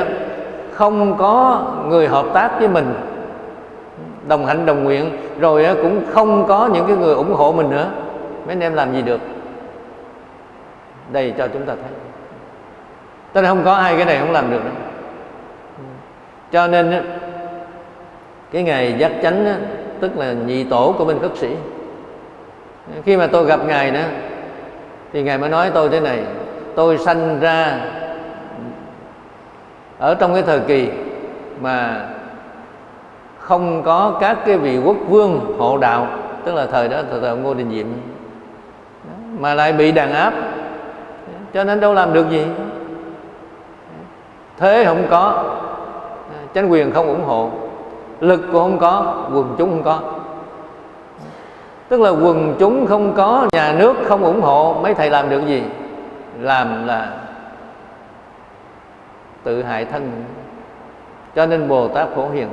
Speaker 1: không có người hợp tác với mình, đồng hạnh đồng nguyện, rồi cũng không có những cái người ủng hộ mình nữa. Mấy anh em làm gì được? Đây cho chúng ta thấy. Cho nên không có ai cái này không làm được đâu cho nên cái ngày giác chánh tức là nhị tổ của bên khất sĩ khi mà tôi gặp ngài đó thì ngài mới nói tôi thế này tôi sanh ra ở trong cái thời kỳ mà không có các cái vị quốc vương hộ đạo tức là thời đó thời, thời ngô đình diệm. Mà lại bị đàn áp cho nên đâu làm được gì? Thế không có chính quyền không ủng hộ lực cũng không có quần chúng không có tức là quần chúng không có, nhà nước không ủng hộ, mấy thầy làm được gì? Làm là tự hại thân. Cho nên bồ tát phổ hiền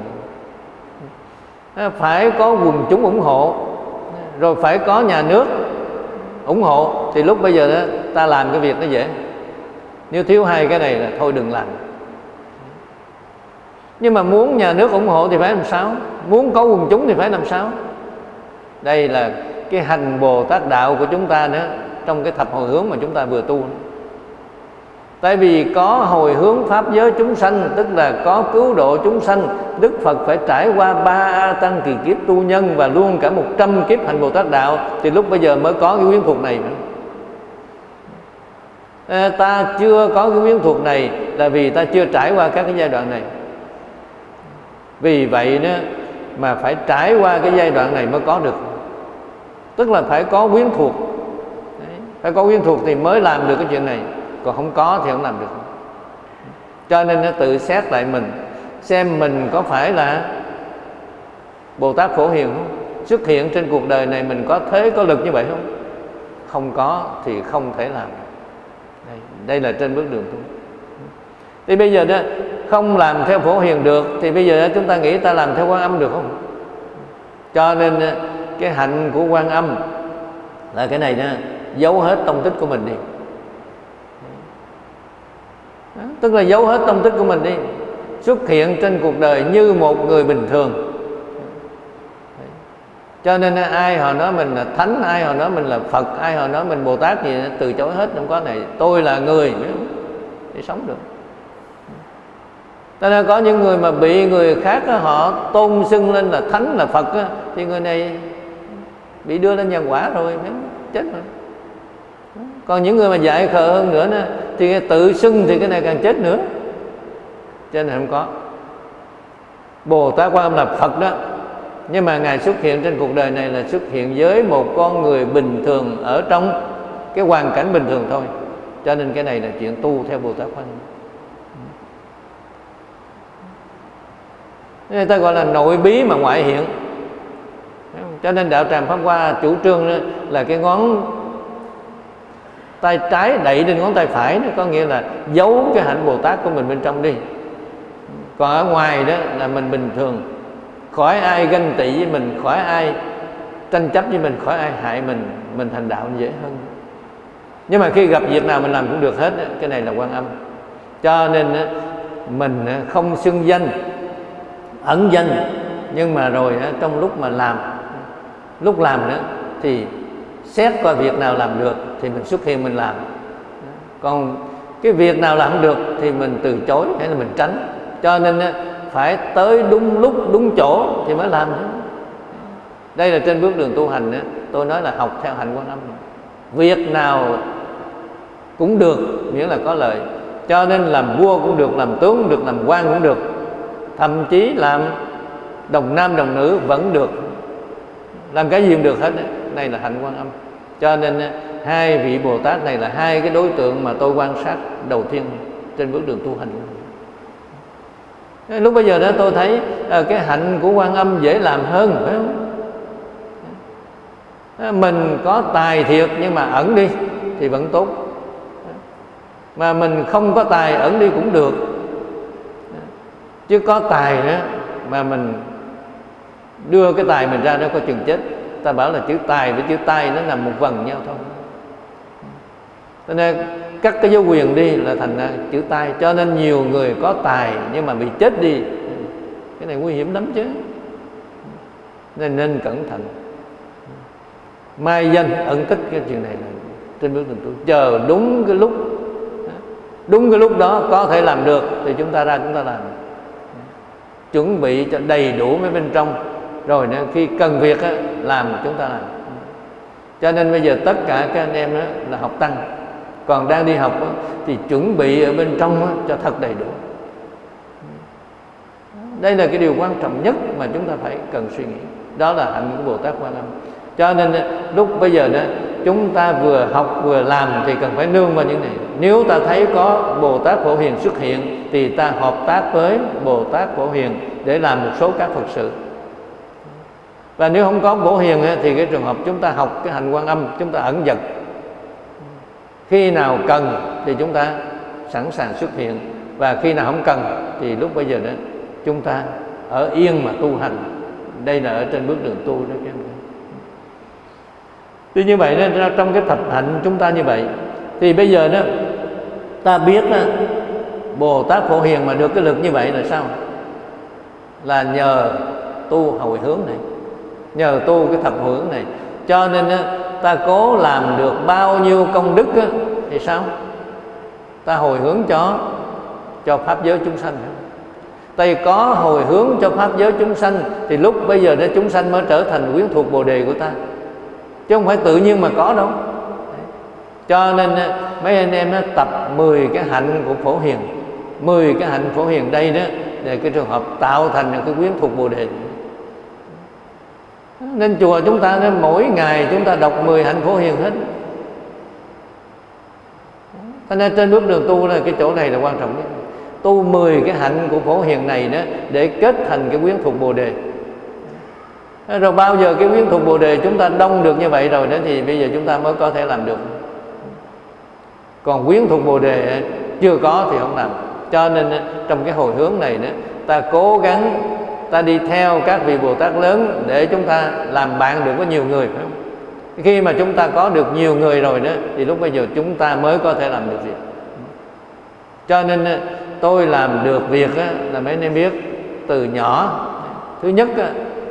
Speaker 1: phải có quần chúng ủng hộ, rồi phải có nhà nước ủng hộ. Thì lúc bây giờ đó, ta làm cái việc nó dễ. Nếu thiếu hai cái này là thôi đừng làm. Nhưng mà muốn nhà nước ủng hộ thì phải làm sao? Muốn có quần chúng thì phải làm sao? Đây là cái hành bồ tát đạo của chúng ta nữa, trong cái thập hồi hướng mà chúng ta vừa tu. Tại vì có hồi hướng pháp giới chúng sanh, tức là có cứu độ chúng sanh, đức phật phải trải qua ba a tăng kỳ kiếp tu nhân và luôn cả một trăm kiếp hành bồ tát đạo, thì lúc bây giờ mới có cái quyến thuộc này nữa. Ta chưa có cái quyến thuộc này là vì ta chưa trải qua các cái giai đoạn này. Vì vậy đó mà phải trải qua cái giai đoạn này mới có được tức là phải có quyến thuộc. Đấy. phải có quyến thuộc thì mới làm được cái chuyện này. Còn không có thì không làm được. Cho nên nó tự xét lại mình xem mình có phải là bồ tát phổ hiền không? Xuất hiện trên cuộc đời này mình có thế có lực như vậy không? Không có thì không thể làm đây, đây là trên bước đường tu. Thì bây giờ đó không làm theo phổ hiền được thì bây giờ chúng ta nghĩ ta làm theo quan âm được không? Cho nên cái hạnh của quan âm. Là cái này nha giấu hết tông tích của mình đi. Đó, tức là giấu hết tông tích của mình đi. Xuất hiện trên cuộc đời như một người bình thường. Cho nên ai họ nói mình là thánh ai họ nói mình là phật ai họ nói mình bồ tát gì từ chối hết không có này. Tôi là người để sống được. Cho nên có những người mà bị người khác họ tôn xưng lên là thánh là phật thì người này bị đưa lên nhân quả rồi chết rồi. Còn những người mà dạy khờ hơn nữa đó, thì tự xưng thì cái này càng chết nữa. Cho nên không có. Bồ tát quan âm là phật đó. Nhưng mà ngài xuất hiện trên cuộc đời này là xuất hiện với một con người bình thường ở trong cái hoàn cảnh bình thường thôi. Cho nên cái này là chuyện tu theo bồ tát quan người ta gọi là nội bí mà ngoại hiện cho nên đạo tràng pháp hoa chủ trương là cái ngón tay trái đẩy lên ngón tay phải đó, có nghĩa là giấu cái hạnh bồ tát của mình bên trong đi. Còn ở ngoài đó là mình bình thường. Khỏi ai ganh tị với mình, khỏi ai tranh chấp với mình, khỏi ai hại mình mình thành đạo dễ hơn. Nhưng mà khi gặp việc nào mình làm cũng được hết cái này là quan âm. Cho nên mình không xưng danh, ẩn danh, nhưng mà rồi trong lúc mà làm lúc làm nữa thì xét coi việc nào làm được thì mình xuất hiện mình làm. Còn cái việc nào làm được thì mình từ chối hay là mình tránh. Cho nên phải tới đúng lúc, đúng chỗ thì mới làm đây là trên bước đường tu hành tôi nói là học theo hành quan âm việc nào cũng được, miễn là có lợi. Cho nên làm vua cũng được, làm tướng cũng được, làm quan cũng được. Thậm chí làm đồng nam đồng nữ vẫn được làm cái gì cũng được hết này là hạnh quan âm. Cho nên hai vị bồ tát này là hai cái đối tượng mà tôi quan sát đầu tiên trên bước đường tu hành. Lúc bây giờ đó tôi thấy à, cái hạnh của quan âm dễ làm hơn phải không? À, mình có tài thiệt nhưng mà ẩn đi thì vẫn tốt. Mà mình không có tài ẩn đi cũng được. Chứ có tài nữa mà mình đưa cái tài mình ra đó có chừng chết. Ta bảo là chữ tài với chữ tay nó nằm một vần nhau thôi. Cho nên cắt cái dấu quyền đi là thành ra chữ tay cho nên nhiều người có tài nhưng mà bị chết đi. Cái này nguy hiểm lắm chứ. Nên nên cẩn thận. Mai danh ẩn tích cái chuyện này là trên bước đường tu. Chờ đúng cái lúc, đúng cái lúc đó có thể làm được thì chúng ta ra chúng ta làm. Chuẩn bị cho đầy đủ mấy bên trong rồi nữa khi cần việc á, làm chúng ta làm. Cho nên bây giờ tất cả các anh em đó là học tăng. Còn đang đi học á, thì chuẩn bị ở bên trong á, cho thật đầy đủ. Đây là cái điều quan trọng nhất mà chúng ta phải cần suy nghĩ. Đó là hạnh của bồ tát quan âm. Cho nên lúc bây giờ đó chúng ta vừa học vừa làm thì cần phải nương vào những này. Nếu ta thấy có bồ tát phổ hiền xuất hiện thì ta hợp tác với bồ tát phổ hiền để làm một số các phật sự và nếu không có bổ hiền thì cái trường hợp chúng ta học cái hành quan âm chúng ta ẩn dật. Khi nào cần thì chúng ta sẵn sàng xuất hiện. Và khi nào không cần thì lúc bây giờ đó chúng ta ở yên mà tu hành. Đây là ở trên bước đường tu đó các em tuy như vậy nên trong cái thập hạnh chúng ta như vậy thì bây giờ đó ta biết đó, bồ tát phổ hiền mà được cái lực như vậy là sao? Là nhờ tu hồi hướng này nhờ tu cái thập hướng này. Cho nên á, ta cố làm được bao nhiêu công đức á, thì sao? Ta hồi hướng cho cho pháp giới chúng sanh Tây có hồi hướng cho pháp giới chúng sanh thì lúc bây giờ đó chúng sanh mới trở thành quyến thuộc bồ đề của ta. Chứ không phải tự nhiên mà có đâu. Cho nên mấy anh em nó tập 10 cái hạnh của phổ hiền. 10 cái hạnh phổ hiền đây đó để cái trường hợp tạo thành cái quyến thuộc bồ đề nên chùa chúng ta nên mỗi ngày chúng ta đọc 10 hạnh phổ hiền hết. Cho nên trên bước đường tu là cái chỗ này là quan trọng nhất. Tu 10 cái hạnh của phổ hiền này đó để kết thành cái quyến thuộc bồ đề. Rồi bao giờ cái quyến thuộc bồ đề chúng ta đông được như vậy rồi đó thì bây giờ chúng ta mới có thể làm được. Còn quyến thuộc bồ đề chưa có thì không làm. Cho nên trong cái hồi hướng này nữa ta cố gắng ta đi theo các vị bồ tát lớn để chúng ta làm bạn được với nhiều người, phải không? Khi mà chúng ta có được nhiều người rồi đó, thì lúc bây giờ chúng ta mới có thể làm được việc cho nên tôi làm được việc là mấy anh em biết, từ nhỏ, thứ nhất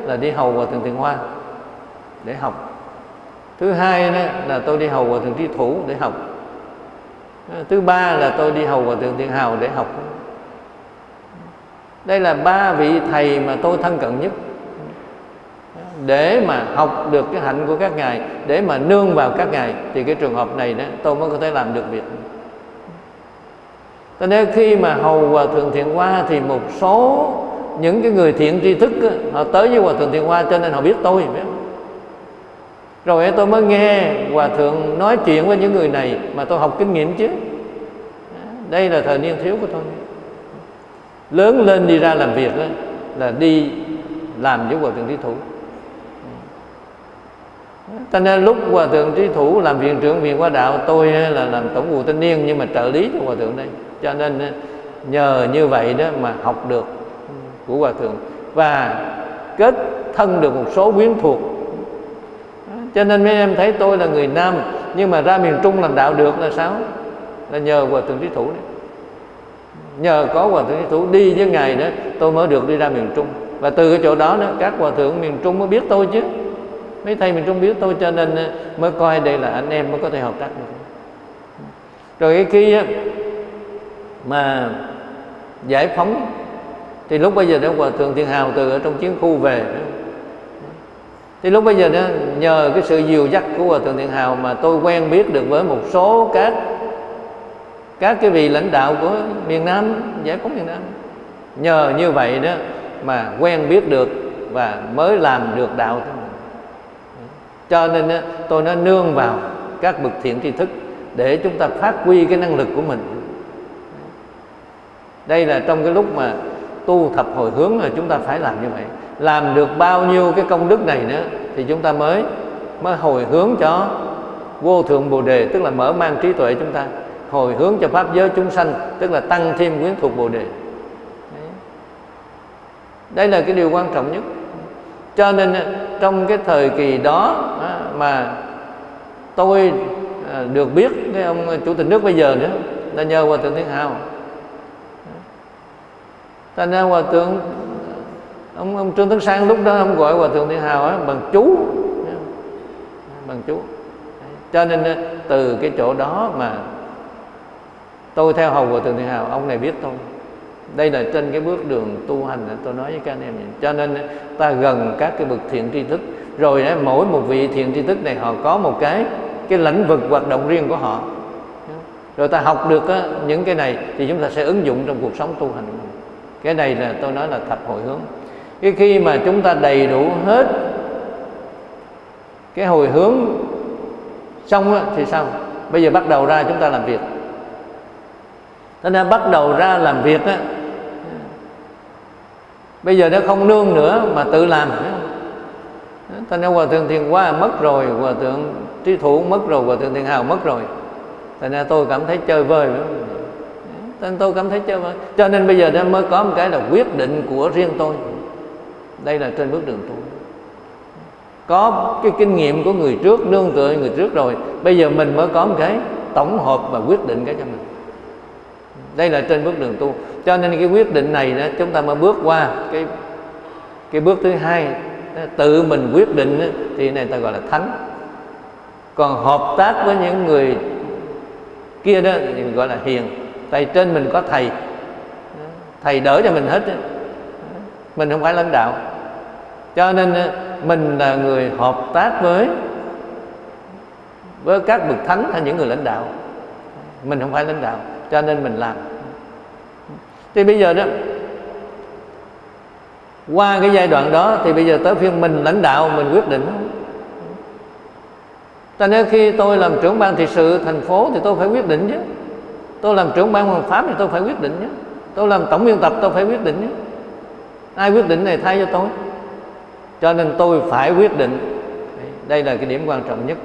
Speaker 1: là đi hầu vào thượng thiện hoa để học. Thứ hai đó là tôi đi hầu vào thượng Trí thủ để học. Thứ ba là tôi đi hầu vào thượng thiện hào để học đây là ba vị thầy mà tôi thân cận nhất. Để mà học được cái hạnh của các ngài để mà nương vào các ngài thì cái trường hợp này đó tôi mới có thể làm được việc. Cho nên khi mà hầu hòa thượng thiện hoa thì một số những cái người thiện tri thức đó, họ tới với hòa thượng thiện hoa cho nên họ biết tôi biết. Rồi tôi mới nghe hòa thượng nói chuyện với những người này mà tôi học kinh nghiệm chứ. Đây là thời niên thiếu của tôi lớn lên đi ra làm việc đó, là đi làm với hòa thượng trí thủ. Cho nên lúc hòa thượng trí thủ làm viện trưởng viện qua đạo tôi là làm tổng vụ thanh niên nhưng mà trợ lý cho hòa thượng đây. Cho nên nhờ như vậy đó mà học được của hòa thượng và kết thân được một số quyến thuộc. Cho nên mấy em thấy tôi là người nam nhưng mà ra miền trung làm đạo được là sao? Là nhờ hòa thượng trí thủ đấy nhờ có hòa thượng trí thủ đi với ngài đó, tôi mới được đi ra miền trung. Và từ cái chỗ đó đó, các hòa thượng miền trung mới biết tôi chứ. Mấy thầy miền trung biết tôi cho nên ờ, mới coi đây là anh em mới có thể hợp tác được. Rồi cái khi mà giải phóng, thì lúc bây giờ đó hòa thượng thiên hào từ ở trong chiến khu về thì lúc bây giờ đó, nhờ cái sự dìu dắt của hòa thượng Thiên hào mà tôi quen biết được với một số các các cái vị lãnh đạo của miền nam giải phóng miền nam nhờ như vậy đó mà quen biết được và mới làm được đạo cho nên đó, tôi nó nương vào các bậc thiện tri thức để chúng ta phát huy cái năng lực của mình. Đây là trong cái lúc mà tu thập hồi hướng là chúng ta phải làm như vậy. Làm được bao nhiêu cái công đức này nữa thì chúng ta mới mới hồi hướng cho vô thượng bồ đề tức là mở mang trí tuệ chúng ta hồi hướng cho pháp giới chúng sanh tức là tăng thêm quyến thuộc bồ đề. Đây là cái điều quan trọng nhất. Cho nên à, trong cái thời kỳ đó à, mà tôi à, được biết cái ông chủ tịch nước bây giờ nữa là nhờ hòa thượng thiên hào thành ra hòa thượng ông, ông trương tấn sang lúc đó ông gọi hòa thượng thiên hào ấy bằng chú. Bằng chú. Cho nên từ cái chỗ đó mà tôi theo hầu của thượng thiên hào ông này biết tôi. Đây là trên cái bước đường tu hành tôi nói với các anh em vậy. cho nên ta gần các cái bậc thiện tri thức. Rồi mỗi một vị thiện tri thức này họ có một cái cái lĩnh vực hoạt động riêng của họ. Rồi ta học được á, những cái này thì chúng ta sẽ ứng dụng trong cuộc sống tu hành của mình. Cái này là tôi nói là thập hồi hướng. Cái khi mà chúng ta đầy đủ hết cái hồi hướng xong thì sao? Bây giờ bắt đầu ra chúng ta làm việc cho nên bắt đầu ra làm việc á. Bây giờ nó không nương nữa mà tự làm. Cho nên hòa thượng thiền Hoa mất rồi hòa thượng trí thủ mất rồi hòa thượng thiền hào mất rồi. Cho nên tôi cảm thấy chơi vơi nên tôi cảm thấy chơi vơi. Cho nên bây giờ nó mới có một cái là quyết định của riêng tôi. Đây là trên bước đường tôi, có cái kinh nghiệm của người trước nương tựa người trước rồi bây giờ mình mới có một cái tổng hợp và quyết định cái cho mình đây là trên bước đường tu. Cho nên cái quyết định này đó, chúng ta mới bước qua cái cái bước thứ hai. Tự mình quyết định thì này ta gọi là thánh. Còn hợp tác với những người kia đó, thì gọi là hiền. Tại trên mình có thầy. Thầy đỡ cho mình hết mình không phải lãnh đạo. Cho nên mình là người hợp tác với với các bậc thánh hay những người lãnh đạo. Mình không phải lãnh đạo cho nên mình làm. Thì bây giờ đó, qua cái giai đoạn đó thì bây giờ tới phiên mình lãnh đạo, mình quyết định. Cho nên khi tôi làm trưởng ban thị sự thành phố thì tôi phải quyết định chứ. Tôi làm trưởng ban hoàng pháp thì tôi phải quyết định chứ. Tôi làm tổng biên tập, tôi phải quyết định chứ. Ai quyết định này thay cho tôi. Cho nên tôi phải quyết định. Đây là cái điểm quan trọng nhất.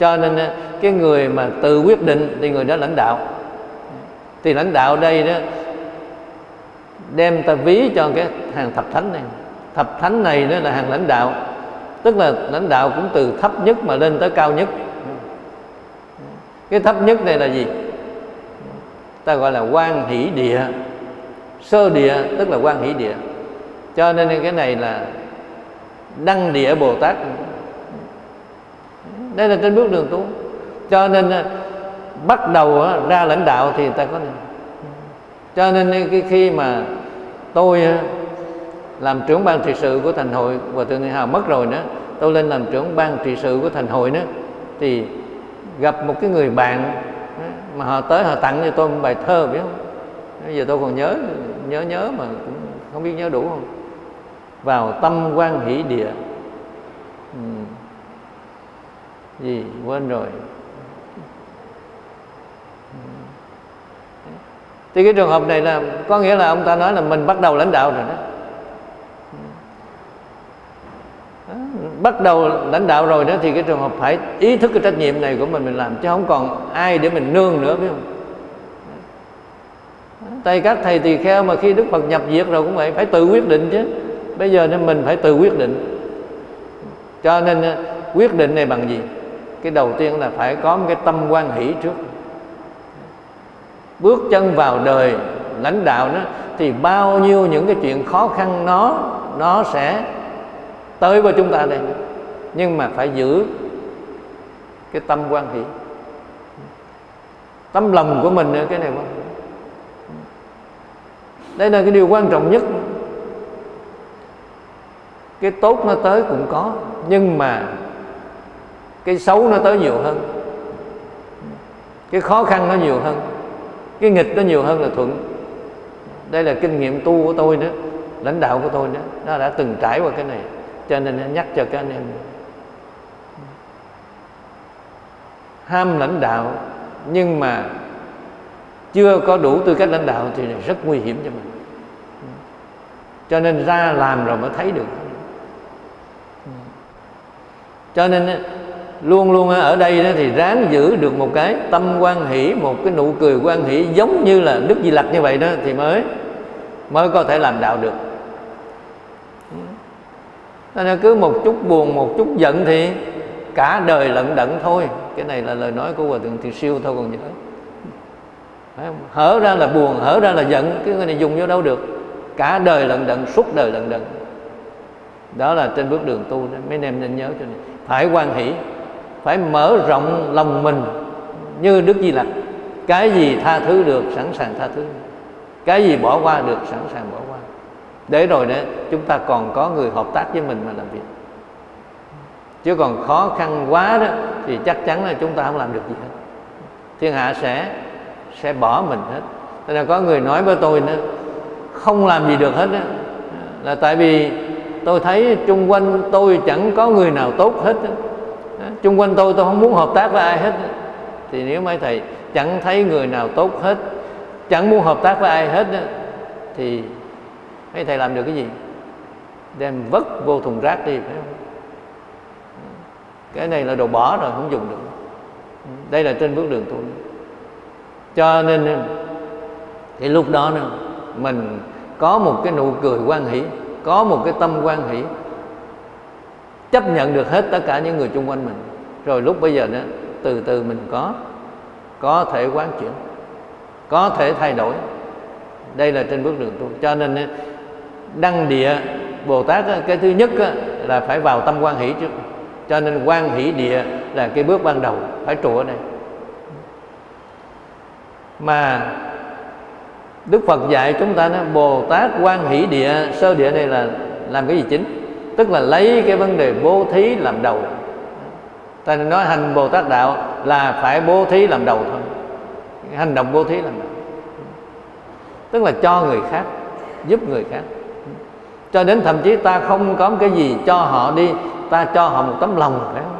Speaker 1: Cho nên ờ, cái người mà tự quyết định thì người đó lãnh đạo thì lãnh đạo đây đó đem ta ví cho cái hàng thập thánh này. Thập thánh này đó là hàng lãnh đạo. Tức là lãnh đạo cũng từ thấp nhất mà lên tới cao nhất. Cái thấp nhất này là gì? Ta gọi là quan hỷ địa, sơ địa, tức là quan hỷ địa. Cho nên cái này là đăng địa bồ tát. Đây là trên bước đường tu. Cho nên bắt đầu ra lãnh đạo thì ta có này cho nên cái khi mà tôi làm trưởng ban trị sự của thành hội và từ ngày hào mất rồi nữa, tôi lên làm trưởng ban trị sự của thành hội nữa, thì gặp một cái người bạn mà họ tới họ tặng cho tôi một bài thơ, biết không? Bây giờ tôi còn nhớ nhớ nhớ mà cũng không biết nhớ đủ không? Vào tâm quan hỷ địa. Ừ. gì? Quên rồi. Thì cái trường hợp này là, có nghĩa là ông ta nói là mình bắt đầu lãnh đạo rồi đó. Bắt đầu lãnh đạo rồi đó thì cái trường hợp phải ý thức cái trách nhiệm này của mình mình làm, chứ không còn ai để mình nương nữa biết không? Tay các thầy tỳ kheo mà khi đức phật nhập diệt rồi cũng vậy phải tự quyết định chứ. Bây giờ nên mình phải tự quyết định. Cho nên ờ, quyết định này bằng gì? Cái đầu tiên là phải có một cái tâm quan hỷ trước bước chân vào đời lãnh đạo đó, thì bao nhiêu những cái chuyện khó khăn nó nó sẽ tới với chúng ta đây. Nhưng mà phải giữ cái tâm quan hỷ. Tâm lòng của mình nữa, cái này quan đây là cái điều quan trọng nhất. Cái tốt nó tới cũng có, nhưng mà cái xấu nó tới nhiều hơn. Cái khó khăn nó nhiều hơn cái nghịch nó nhiều hơn là thuận. Đây là kinh nghiệm tu của tôi nữa, lãnh đạo của tôi nữa. Nó đã từng trải qua cái này, cho nên nhắc cho các anh em. Ham lãnh đạo, nhưng mà chưa có đủ tư cách lãnh đạo thì rất nguy hiểm cho mình. Cho nên ra làm rồi mới thấy được. Cho nên luôn luôn ở đây đó thì ráng giữ được một cái tâm quan hỷ, một cái nụ cười quan hỷ giống như là đức di lặc như vậy đó thì mới mới có thể làm đạo được. Nên cứ một chút buồn, một chút giận thì cả đời lận đận thôi. Cái này là lời nói của hòa thượng thiền siêu thôi, còn nhớ hở ra là buồn, hở ra là giận, cái người này dùng vô đâu được. Cả đời lận đận, suốt đời lận đận. Đó là trên bước đường tu đó, mấy anh em nên nhớ cho này. Phải quan hỷ phải mở rộng lòng mình như đức di lặc. Cái gì tha thứ được sẵn sàng tha thứ. Cái gì bỏ qua được sẵn sàng bỏ qua. Để rồi đấy chúng ta còn có người hợp tác với mình mà làm việc. Chứ còn khó khăn quá đó thì chắc chắn là chúng ta không làm được gì hết. Thiên hạ sẽ sẽ bỏ mình hết. Nên là có người nói với tôi nữa không làm gì được hết đó, là tại vì tôi thấy chung quanh tôi chẳng có người nào tốt hết đó chung quanh tôi tôi không muốn hợp tác với ai hết. Thì nếu mấy thầy chẳng thấy người nào tốt hết chẳng muốn hợp tác với ai hết thì mấy thầy làm được cái gì? Đem vứt vô thùng rác đi phải không? Cái này là đồ bỏ rồi không dùng được. Đây là trên bước đường tu cho nên thì lúc đó nữa, mình có một cái nụ cười quan hỷ có một cái tâm quan hỷ chấp nhận được hết tất cả những người xung quanh mình rồi lúc bây giờ đó, từ từ mình có có thể quán chuyển, có thể thay đổi. Đây là trên bước đường tu. Cho nên đăng địa bồ tát cái thứ nhất là phải vào tâm quan hỷ trước. Cho nên quan hỷ địa là cái bước ban đầu, phải trụ ở đây. Mà Đức Phật dạy chúng ta nói Bồ Tát quan hỷ địa, Sơ địa này là làm cái gì chính? Tức là lấy cái vấn đề bố thí làm đầu. Ta nói hành Bồ Tát Đạo là phải bố thí làm đầu thôi Hành động bố thí làm đầu Tức là cho người khác, Giúp người khác. Cho đến thậm chí ta không có cái gì cho họ đi, Ta cho họ một tấm lòng phải không?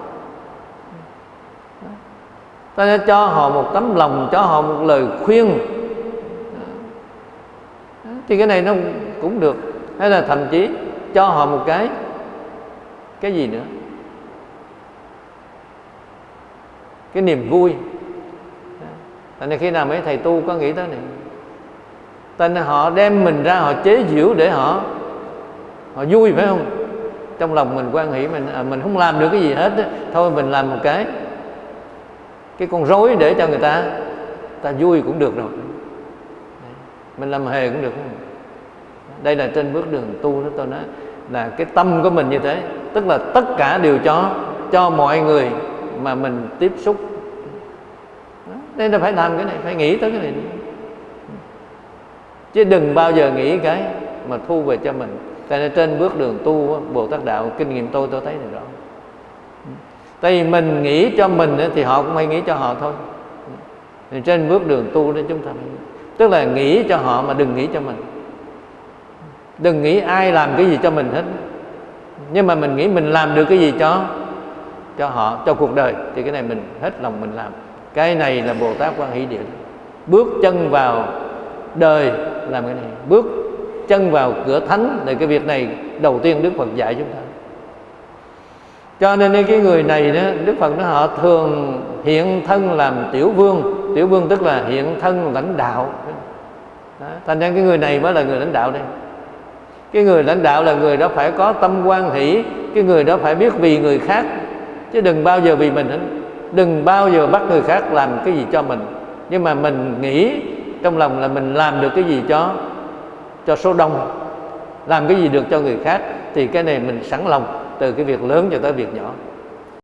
Speaker 1: Ta cho họ một tấm lòng, cho họ một lời khuyên. Thì cái này nó cũng được. Hay là thậm chí cho họ một cái cái gì nữa? Cái niềm vui. Thành nên khi nào mấy thầy tu có nghĩ tới này? Tên họ đem mình ra họ chế giễu để họ họ vui phải không? Trong lòng mình quan hỷ mình à, mình không làm được cái gì hết đó. thôi mình làm một cái. Cái con rối để cho người ta ta vui cũng được rồi. Mình làm hề cũng được không? đây là trên bước đường tu đó tôi nói là cái tâm của mình như thế. Tức là tất cả đều cho cho mọi người mà mình tiếp xúc. Nên là phải làm cái này, phải nghĩ tới cái này. Chứ đừng bao giờ nghĩ cái mà thu về cho mình. Tại nên trên bước đường tu bồ tát đạo, kinh nghiệm tôi tôi thấy này rõ. Tại vì mình nghĩ cho mình thì họ cũng hay nghĩ cho họ thôi. Thì trên bước đường tu đó chúng ta phải tức là nghĩ cho họ mà đừng nghĩ cho mình. Đừng nghĩ ai làm cái gì cho mình hết. Nhưng mà mình nghĩ mình làm được cái gì cho cho họ, cho cuộc đời. Thì cái này mình hết lòng mình làm. Cái này là bồ tát quan hỷ địa bước chân vào đời làm cái này. Bước chân vào cửa thánh thì cái việc này đầu tiên đức phật dạy chúng ta. Cho nên cái người này đó, đức phật nó họ thường hiện thân làm tiểu vương. Tiểu vương tức là hiện thân lãnh đạo. Đó. thành ra cái người này mới là người lãnh đạo đây. Cái người lãnh đạo là người đó phải có tâm quan hỷ. Cái người đó phải biết vì người khác chứ đừng bao giờ vì mình hết đừng bao giờ bắt người khác làm cái gì cho mình. Nhưng mà mình nghĩ trong lòng là mình làm được cái gì cho cho số đông, làm cái gì được cho người khác, thì cái này mình sẵn lòng từ cái việc lớn cho tới việc nhỏ.